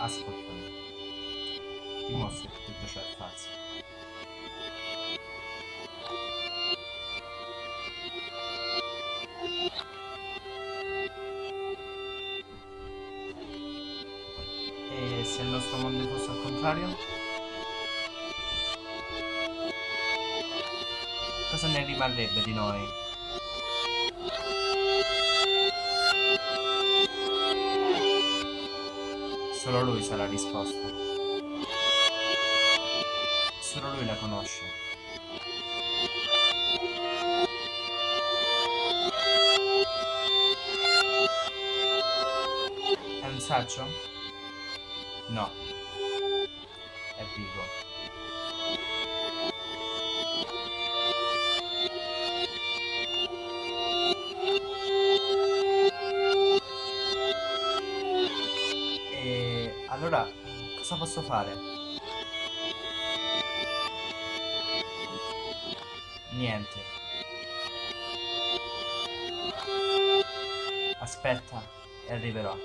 Ah, Ascoltami. Ti mostro tutto ciò è falso. E se il nostro mondo fosse al contrario? Cosa ne rimarrebbe di noi? Solo lui sa la risposta. Solo lui la conosce. È un saggio? No. È vivo. Allora cosa posso fare? Niente. Aspetta e arriverò.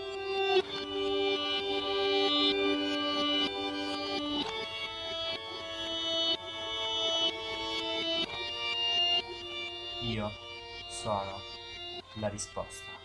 Io sono la risposta.